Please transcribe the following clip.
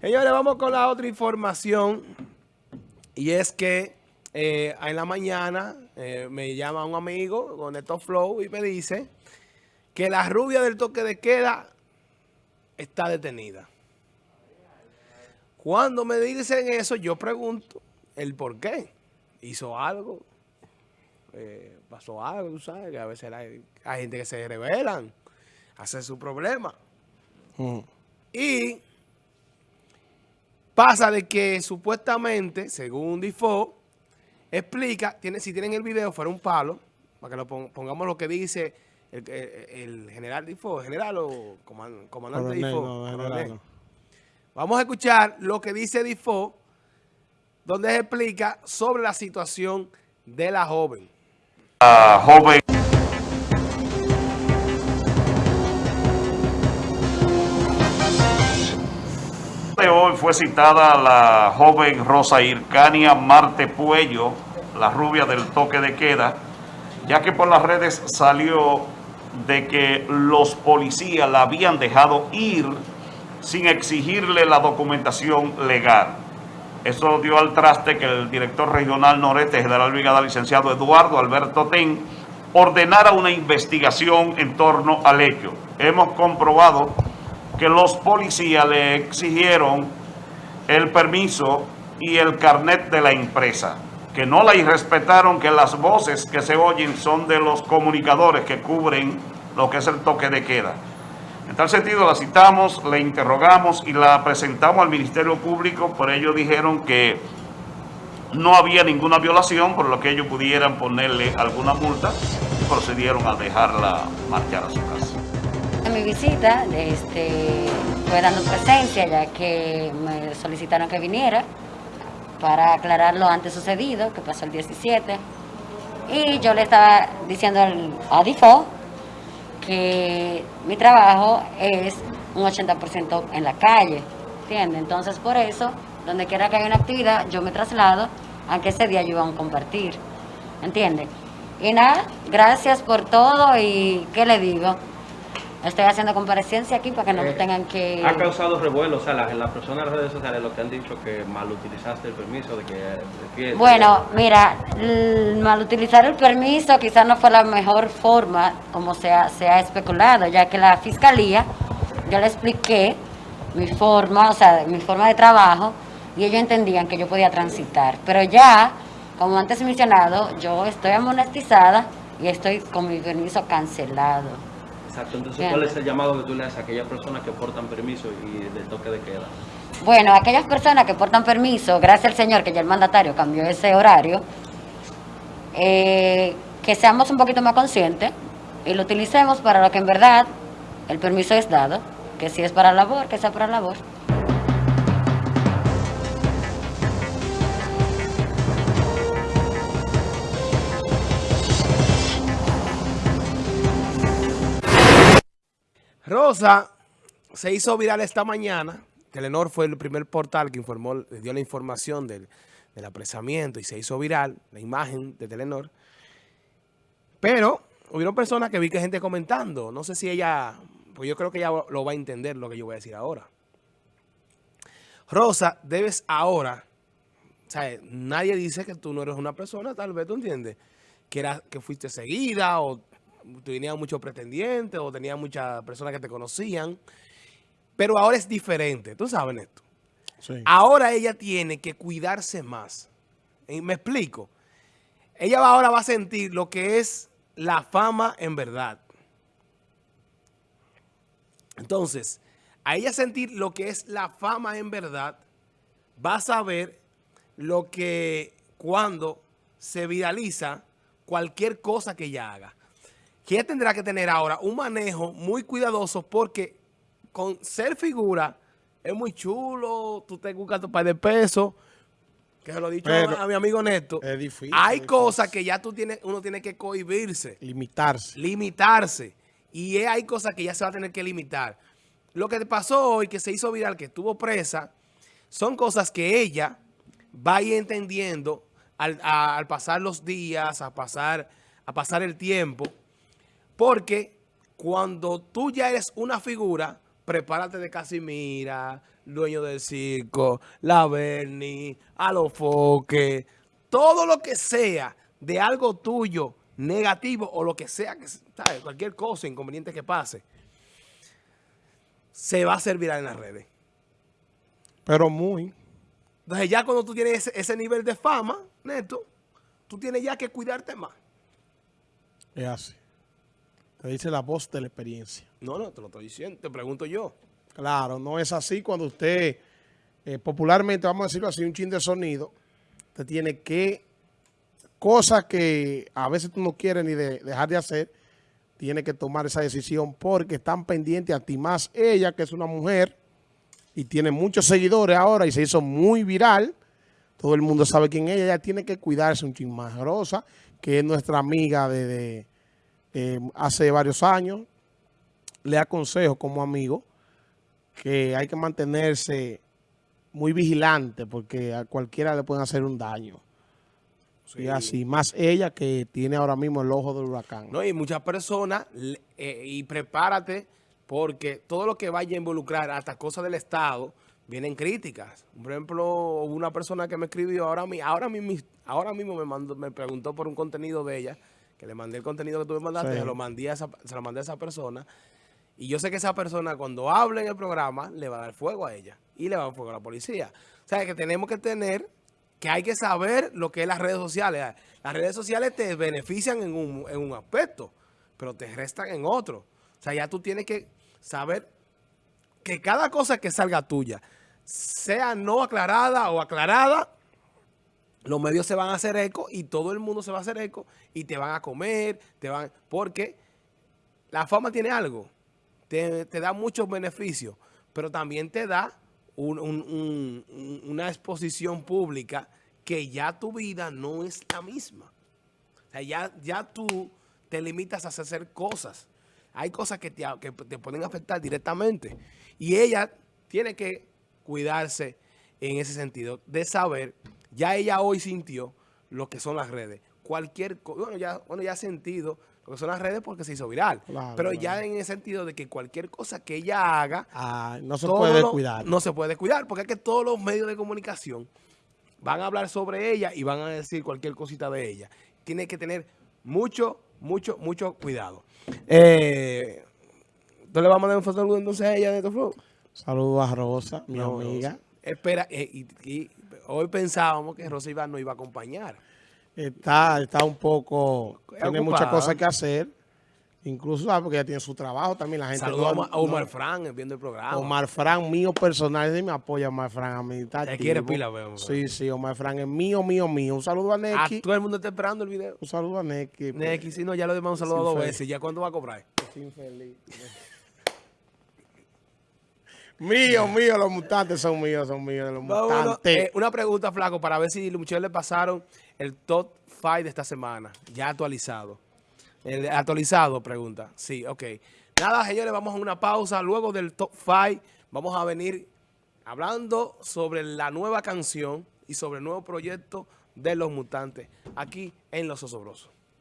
Señores, vamos con la otra información. Y es que eh, en la mañana eh, me llama un amigo con estos flow y me dice que la rubia del toque de queda está detenida. Cuando me dicen eso, yo pregunto el por qué. ¿Hizo algo? Eh, ¿Pasó algo? Tú sabes que a veces hay, gente que se rebelan, hace su problema. Mm. Y pasa de que supuestamente, según Difo, explica, tiene, si tienen el video, fuera un palo, para que lo pongamos lo que dice el, general Difo, general o comandante Difo. Vamos a escuchar lo que dice Difo, donde se explica sobre la situación de la joven. La joven fue citada la joven Rosa Ircania Marte Puello, la rubia del toque de queda, ya que por las redes salió de que los policías la habían dejado ir sin exigirle la documentación legal. Eso dio al traste que el director regional noreste, general brigada licenciado Eduardo Alberto Ten, ordenara una investigación en torno al hecho. Hemos comprobado que los policías le exigieron el permiso y el carnet de la empresa, que no la irrespetaron, que las voces que se oyen son de los comunicadores que cubren lo que es el toque de queda. En tal sentido la citamos, la interrogamos y la presentamos al Ministerio Público, por ello dijeron que no había ninguna violación, por lo que ellos pudieran ponerle alguna multa y procedieron a dejarla marchar a su casa. Mi visita este, fue dando presencia ya que me solicitaron que viniera para aclarar lo antes sucedido, que pasó el 17. Y yo le estaba diciendo al ADIFO que mi trabajo es un 80% en la calle, ¿entiendes? Entonces por eso, donde quiera que haya una actividad, yo me traslado, aunque ese día yo iba a compartir, ¿entiendes? Y nada, gracias por todo y ¿qué le digo? Estoy haciendo comparecencia aquí para que no eh, tengan que... Ha causado revuelo, o sea, las, las personas en las redes sociales lo que han dicho que mal utilizaste el permiso, de que... bueno, mira, mal utilizar el permiso quizás no fue la mejor forma como se ha, se ha especulado, ya que la fiscalía, yo le expliqué mi forma, o sea, mi forma de trabajo, y ellos entendían que yo podía transitar. Pero ya, como antes mencionado, yo estoy amonestizada y estoy con mi permiso cancelado. Exacto, entonces ¿cuál es el llamado que tú le haces a aquellas personas que portan permiso y del toque de queda? Bueno, aquellas personas que portan permiso, gracias al Señor que ya el mandatario cambió ese horario, eh, que seamos un poquito más conscientes y lo utilicemos para lo que en verdad el permiso es dado, que si es para labor, que sea para labor. Rosa se hizo viral esta mañana. Telenor fue el primer portal que informó, dio la información del, apresamiento y se hizo viral la imagen de Telenor. Pero hubieron personas que vi que gente comentando. No sé si ella, pues yo creo que ella lo va a entender lo que yo voy a decir ahora. Rosa, debes ahora, o sea, nadie dice que tú no eres una persona, tal vez tú entiendes, que, era, que fuiste seguida o tenía muchos pretendientes o tenía muchas personas que te conocían. Pero ahora es diferente. ¿Tú sabes esto? Ahora ella tiene que cuidarse más. ¿Me explico? Ella ahora va a sentir lo que es la fama en verdad. Entonces, a ella sentir lo que es la fama en verdad, va a saber lo que cuando se viraliza cualquier cosa que ella haga que tendrá que tener ahora un manejo muy cuidadoso porque con ser figura es muy chulo, tú te buscas tu par de pesos, que se lo he dicho a, mi amigo Neto. Es difícil. Hay cosas que ya tú tienes, uno tiene que cohibirse. Limitarse. Limitarse. Y hay cosas que ya se va a tener que limitar. Lo que pasó hoy, que se hizo viral, que estuvo presa, son cosas que ella va a ir entendiendo al, al pasar los días, a pasar, a pasar el tiempo. Porque cuando tú ya eres una figura, prepárate de Casimira, dueño del circo, la Bernie, a los foques, todo lo que sea de algo tuyo negativo o lo que sea, que ¿sabes? cualquier cosa inconveniente que pase, se va a hacer viral en las redes. Pero muy. Entonces ya cuando tú tienes ese, ese nivel de fama, Neto, tú tienes ya que cuidarte más. Es así. Te dice la voz de la experiencia. No, no, te lo estoy diciendo, te pregunto yo. Claro, no es así cuando usted, eh, popularmente, vamos a decirlo así, un chin de sonido, usted tiene que, cosas que a veces tú no quieres ni de- dejar de hacer, tiene que tomar esa decisión porque están pendientes a ti más ella, que es una mujer y tiene muchos seguidores ahora y se hizo muy viral. Todo el mundo sabe quién es ella. Ella tiene que cuidarse un chin más. Rosa, que es nuestra amiga de, de, eh, hace varios años, le aconsejo como amigo que hay que mantenerse muy vigilante porque a cualquiera le pueden hacer un daño. Y así, más ella que tiene ahora mismo el ojo del huracán. No, y muchas personas, eh, y prepárate, porque todo lo que vaya a involucrar hasta cosas del Estado, vienen críticas. Por ejemplo, una persona que me escribió ahora, ahora, mismo, ahora mismo me, mandó, me preguntó por un contenido de ella, que le mandé el contenido que tú me mandaste, Sí. se, lo mandé a esa, se lo mandé a esa persona. Y yo sé que esa persona cuando hable en el programa le va a dar fuego a ella y le va a dar fuego a la policía. O sea, que tenemos que tener, que hay que saber lo que es las redes sociales. Las redes sociales te benefician en un, en un aspecto, pero te restan en otro. O sea, ya tú tienes que saber que cada cosa que salga tuya, sea no aclarada o aclarada, los medios se van a hacer eco y todo el mundo se va a hacer eco y te van a comer, te van porque la fama tiene algo, te, da muchos beneficios, pero también te da un- un- un- un- una exposición pública que ya tu vida no es la misma. Ya, ya tú te limitas a hacer cosas. Hay cosas que te, que te pueden afectar directamente. Y ella tiene que cuidarse en ese sentido, de saber, ya ella hoy sintió lo que son las redes. Cualquier cosa, bueno, ya, bueno, ya ha sentido lo que son las redes porque se hizo viral. Claro, pero claro. ya en el sentido de que cualquier cosa que ella haga, Ah, no se puede lo- cuidar. No se puede cuidar, porque es que todos los medios de comunicación van a hablar sobre ella y van a decir cualquier cosita de ella. Tiene que tener mucho, mucho, mucho cuidado. Eh, ¿Tú le vas a mandar un saludo entonces a ella de tu flow? Saludos a Rosa, mi No, amiga. Rosa. Espera, eh, y, y hoy pensábamos que Rosa Iván nos iba a acompañar. Está, está un poco, tiene Ocupada. muchas cosas que hacer. Incluso porque ella tiene su trabajo también. La gente Saludos a no- Omar, a Omar no- Fran viendo el programa. Omar Fran, mío personal, ese me apoya Omar Fran a mí. está Te activo. quiere pila, veo, veo. Sí, sí, Omar Fran es mío, mío, mío. Un saludo a Ah, Neki. todo el mundo está esperando el video. Un saludo a Neki. Neki, si no, ya lo demás un saludo Sí, dos veces. ¿Ya cuándo va a cobrar? Infeliz. Mío, mío, los mutantes son míos, son míos, los mutantes. Eh, una pregunta, Flaco, para ver si los muchachos le pasaron el top 5 de esta semana, ya actualizado. El actualizado, pregunta. Sí, ok. Nada, señores, vamos a una pausa. Luego del top 5, vamos a venir hablando sobre la nueva canción y sobre el nuevo proyecto de los mutantes aquí en Los Osobrosos.